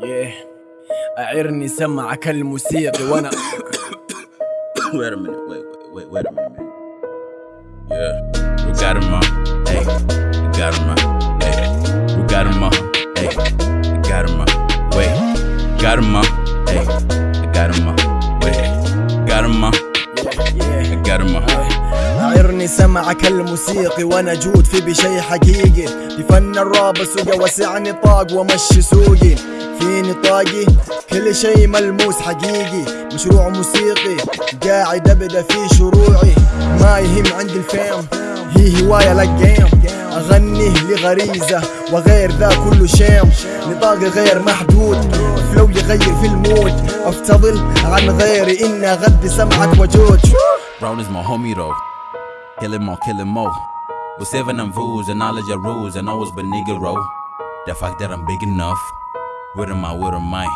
yeah. أعرني سمعك الموسيقي وأنا wait a minute, wait, wait, wait, a minute, man. Yeah, we got him on, hey, we got him on, hey, we got him on, hey, we got him on, wait, got him on, hey, I got him on, wait, got him on, yeah. I got him on. أعرني سمعك الموسيقي وأنا جود في بشي حقيقي. في فن الراب سوقي وسع نطاق ومشي سوقي. في نطاقي كل شي ملموس حقيقي. مشروع موسيقي قاعد أبدأ في شروعي. ما يهم عندي الفيم هي هواية للجيم اغني لغريزة وغير ذا كله شيم. نطاقي غير محدود فلو يغير في المود. أفتضل عن غيري اني اغذي سمعك وجود. Brown is my homie though. Kill him more, kill him more. With seven and rules and knowledge of rules and always been roll. The fact that I'm big enough. Where am I, where am I?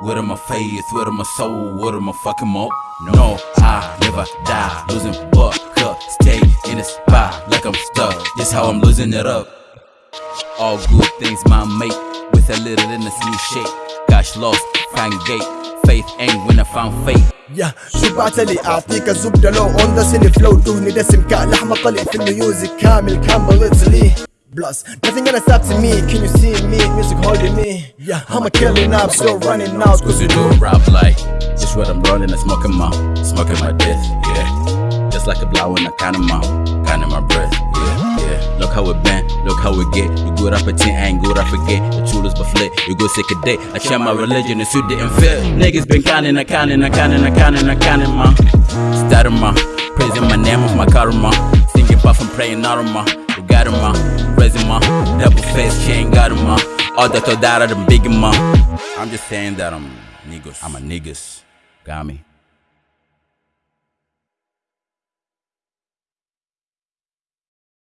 Where am my faith, where am my soul, where am I fucking more? No, I never die. Losing buck up, stay in the spot like I'm stuck. This how I'm losing it up. All good things my mate with a little in this new shape. Gosh lost, find gate Faith ain't when I found fate. يا شو بعتلي اعطيك الزبده لو اون ذا سيني فلو دهني دسم كلحمه طلي في الميوزك كامل كان بليتس لي Plus, nothing gonna stop to me. Can you see me? Music holding me. Yeah, I'm a killer now, still running out. Cause you do rap like Just what I'm rolling and smoking my Smoking my death, yeah Just like a blow when I count my Counting my breath, yeah, yeah Look how it been, look how it get. You good a 10, I ain't good up again. The truth but flip, you go sick a day. I share my religion and suit didn't fit Niggas been counting, I counting, I counting, I counting, I counting my Starting my Praising my name of my karma. Singing puff and praying arma. You got him, ma Raising my Double face, chain got him, ma All that to that, I'm big, ma. I'm just saying that I'm niggas. I'm a niggas. Got me?